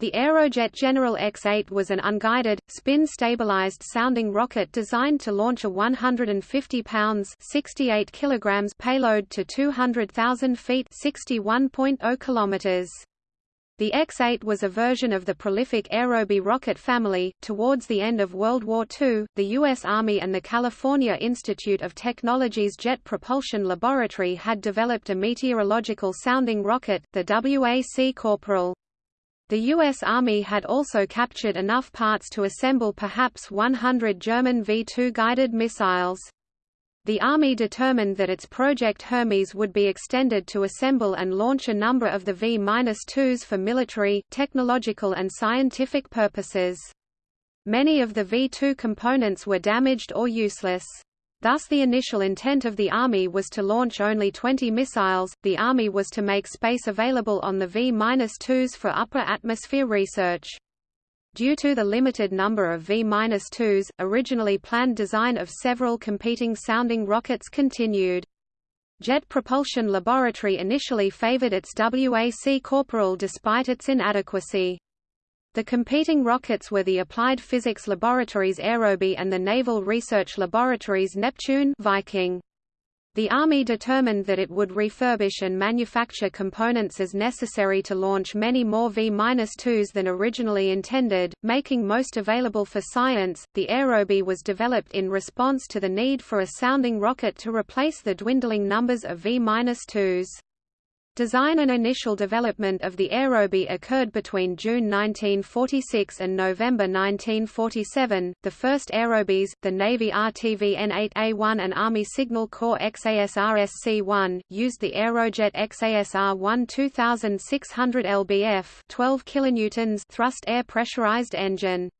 The Aerojet General X-8 was an unguided, spin-stabilized sounding rocket designed to launch a 150 pounds (68 kilograms) payload to 200,000 feet (61.0 kilometers). The X-8 was a version of the prolific Aerobee rocket family. Towards the end of World War II, the U.S. Army and the California Institute of Technology's Jet Propulsion Laboratory had developed a meteorological sounding rocket, the WAC Corporal. The U.S. Army had also captured enough parts to assemble perhaps 100 German V-2 guided missiles. The Army determined that its Project Hermes would be extended to assemble and launch a number of the V-2s for military, technological and scientific purposes. Many of the V-2 components were damaged or useless. Thus the initial intent of the Army was to launch only 20 missiles, the Army was to make space available on the V-2s for upper atmosphere research. Due to the limited number of V-2s, originally planned design of several competing sounding rockets continued. Jet Propulsion Laboratory initially favored its WAC Corporal despite its inadequacy. The competing rockets were the Applied Physics Laboratories Aerobee and the Naval Research Laboratories Neptune Viking. The Army determined that it would refurbish and manufacture components as necessary to launch many more V-2s than originally intended, making most available for science. The Aerobee was developed in response to the need for a sounding rocket to replace the dwindling numbers of V-2s. Design and initial development of the Aerobee occurred between June 1946 and November 1947. The first Aerobees, the Navy RTV N8A1 and Army Signal Corps XASR-SC1, used the Aerojet XASR-1 2600 lbf 12 kilonewtons thrust air pressurized engine.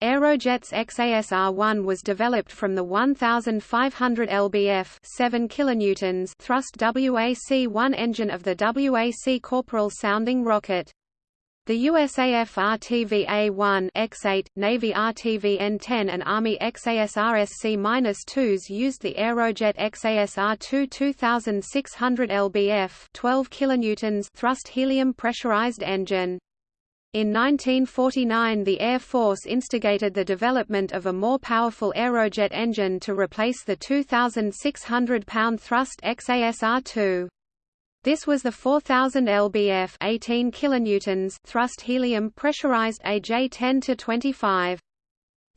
Aerojet's XASR-1 was developed from the 1500 lbf 7 kilonewtons thrust WAC-1 engine of the WAC Corporal sounding rocket. The USAF RTV-A1 X8, Navy RTV-N10 and Army XASR-SC-2s used the Aerojet XASR-2 2600 lbf 12 kilonewtons thrust helium pressurized engine. In 1949 the Air Force instigated the development of a more powerful Aerojet engine to replace the 2,600-pound thrust XASR-2. This was the 4000 lbf 18 kilonewtons thrust helium pressurized AJ-10-25.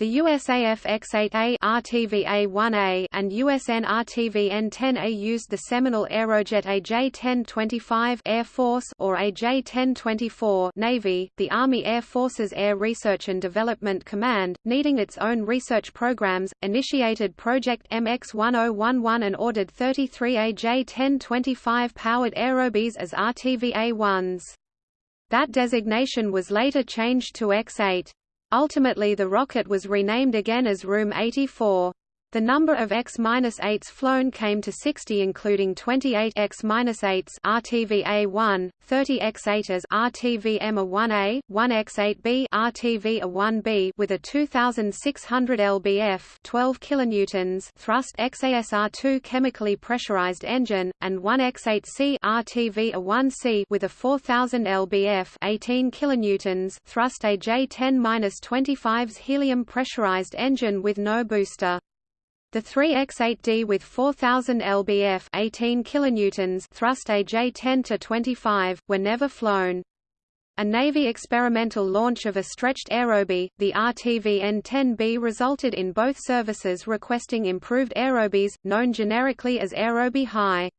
The USAF X-8A RTV-A1A and USN RTV-N10A used the seminal Aerojet AJ-1025 Air Force or AJ-1024 Navy. The Army Air Forces Air Research and Development Command, needing its own research programs, initiated Project MX-1011 and ordered 33 AJ-1025 powered Aerobees as RTV-A1s. That designation was later changed to X-8. Ultimately the rocket was renamed again as RM-84. The number of X-8s flown came to 60 including 28 X-8s RTV-A1, 30 X-8s RTV-EMA-1A, 1 X-8B RTV-A1B with a 2600 lbf 12 kilonewtons thrust XASR-2 chemically pressurized engine, and 1 X-8C RTV-A1C with a 4000 lbf 18 kilonewtons thrust AJ-10-25's helium pressurized engine with no booster. The 3X8D with 4000 lbf 18 kilonewtons thrust AJ-10 to 25 were never flown. A Navy experimental launch of a stretched aerobee, the RTV-N10B resulted in both services requesting improved aerobees, known generically as Aerobee High.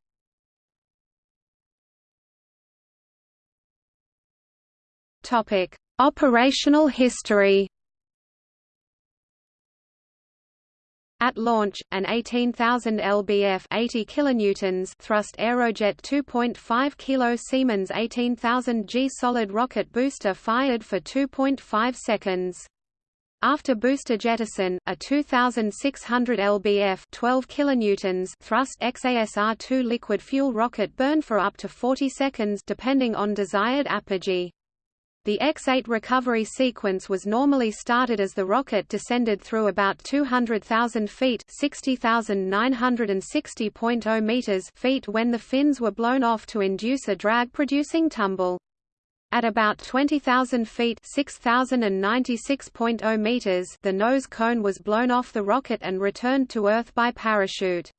Operational history At launch, an 18,000 lbf 80 kilonewtons thrust Aerojet 2.5 kg Siemens 18,000 G solid rocket booster fired for 2.5 seconds. After booster jettison, a 2,600 lbf 12 kilonewtons thrust XASR-2 liquid fuel rocket burned for up to 40 seconds depending on desired apogee. The X-8 recovery sequence was normally started as the rocket descended through about 200,000 feet (60,960.0 meters) feet when the fins were blown off to induce a drag-producing tumble. At about 20,000 feet (6,096.0 meters), the nose cone was blown off the rocket and returned to Earth by parachute.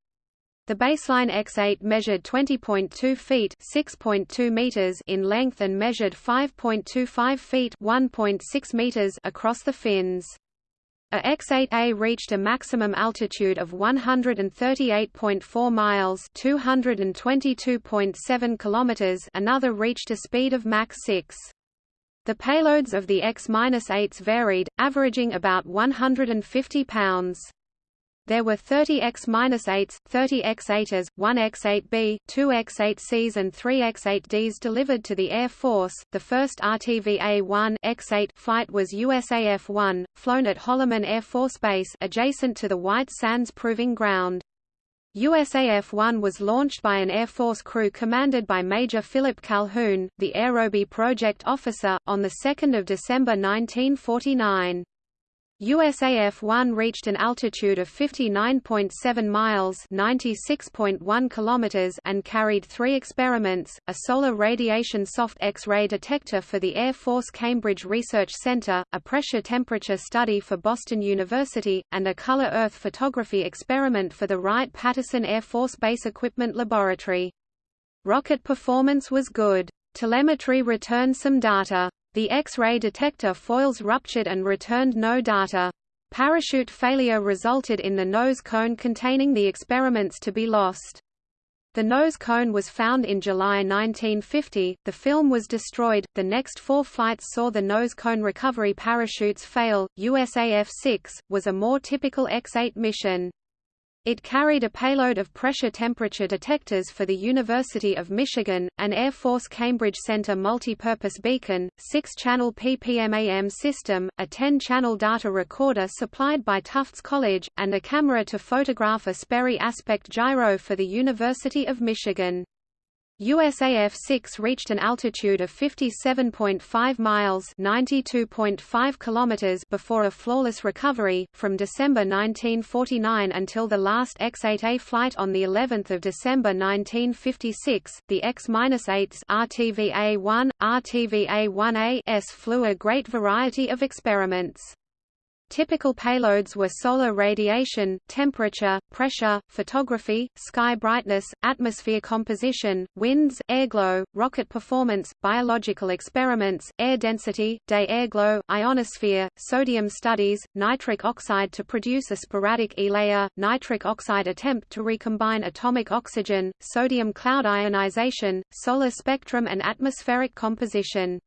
The baseline X-8 measured 20.2 feet (6.2 meters) in length and measured 5.25 feet (1.6 meters) across the fins. A X-8A reached a maximum altitude of 138.4 miles (222.7 kilometers). Another reached a speed of Mach 6. The payloads of the X-8s varied, averaging about 150 pounds. There were 30 X-8s, 30 X-8s, 1 X-8B, 2 X-8Cs and 3 X-8Ds delivered to the Air Force. The first RTVA-1 X-8 flight was USAF-1, flown at Holloman Air Force Base adjacent to the White Sands Proving Ground. USAF-1 was launched by an Air Force crew commanded by Major Philip Calhoun, the Aerobee project officer, on 2 December 1949. USAF-1 reached an altitude of 59.7 miles (96.1 kilometers) and carried three experiments, a solar radiation soft X-ray detector for the Air Force Cambridge Research Center, a pressure-temperature study for Boston University, and a color Earth photography experiment for the Wright-Patterson Air Force Base Equipment Laboratory. Rocket performance was good. Telemetry returned some data. The X-ray detector foils ruptured and returned no data. Parachute failure resulted in the nose cone containing the experiments to be lost. The nose cone was found in July 1950, the film was destroyed, the next four flights saw the nose cone recovery parachutes fail. USAF-6, was a more typical X-8 mission. It carried a payload of pressure-temperature detectors for the University of Michigan, an Air Force Cambridge Center multipurpose beacon, six-channel PPM-AM system, a 10-channel data recorder supplied by Tufts College, and a camera to photograph a Sperry aspect gyro for the University of Michigan. USAF-6 reached an altitude of 57.5 miles (92.5 kilometers) before a flawless recovery from December 1949 until the last X-8A flight on the 11th of December 1956. The X-8s RTVA-1, RTVA-1A flew a great variety of experiments. Typical payloads were solar radiation, temperature, pressure, photography, sky brightness, atmosphere composition, winds, airglow, rocket performance, biological experiments, air density, day airglow, ionosphere, sodium studies, nitric oxide to produce a sporadic E-layer, nitric oxide attempt to recombine atomic oxygen, sodium cloud ionization, solar spectrum and atmospheric composition.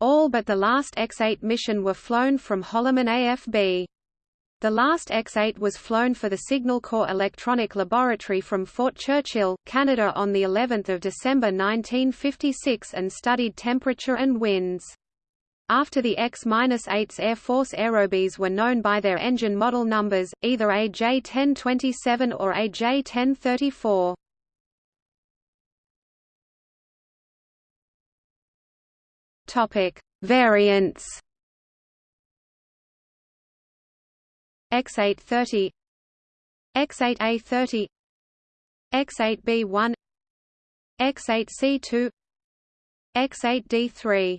All but the last X-8 mission were flown from Holloman AFB. The last X-8 was flown for the Signal Corps Electronic Laboratory from Fort Churchill, Canada on the 11th of December 1956 and studied temperature and winds. After the X-8's Air Force Aerobees were known by their engine model numbers, either AJ-1027 or AJ-1034. Topic: Variants. X830 X8A30 X8B1 X8C2 X8D3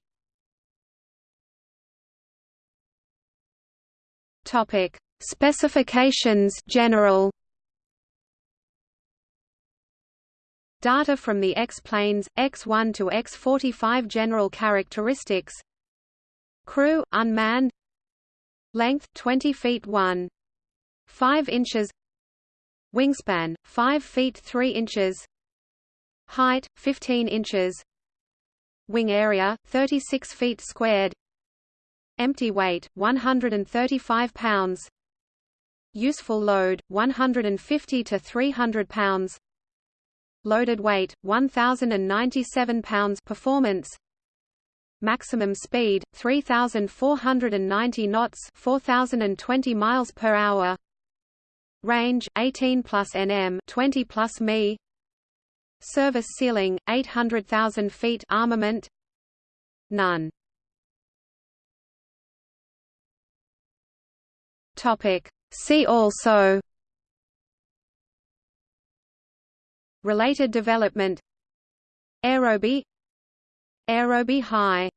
Topic Specifications General Data from the X-planes, X-1 to X-45 general characteristics. Crew, unmanned. Length 20 feet 1. 5 inches. Wingspan, 5 feet 3 inches. Height, 15 inches. Wing area, 36 feet squared. Empty weight, 135 pounds. Useful load, 150 to 300 pounds Loaded weight 1097 pounds performance. Maximum speed 3490 knots 4020 miles per hour. Range 18 plus nm 20 plus mi Service ceiling 800,000 feet armament. None. Topic. See also Related development. Aerobee Aerobee High